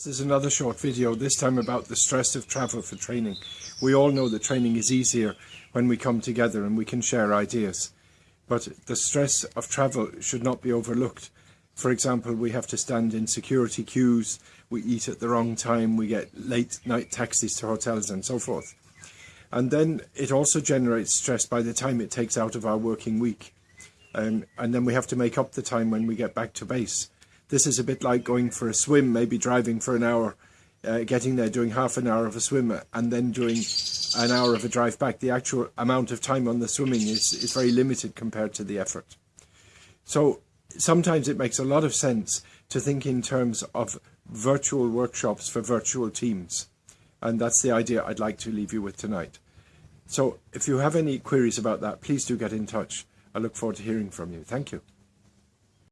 This is another short video, this time about the stress of travel for training. We all know that training is easier when we come together and we can share ideas. But the stress of travel should not be overlooked. For example, we have to stand in security queues, we eat at the wrong time, we get late night taxis to hotels and so forth. And then it also generates stress by the time it takes out of our working week. Um, and then we have to make up the time when we get back to base. This is a bit like going for a swim, maybe driving for an hour, uh, getting there, doing half an hour of a swim, and then doing an hour of a drive back. The actual amount of time on the swimming is, is very limited compared to the effort. So sometimes it makes a lot of sense to think in terms of virtual workshops for virtual teams. And that's the idea I'd like to leave you with tonight. So if you have any queries about that, please do get in touch. I look forward to hearing from you. Thank you.